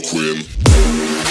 queen.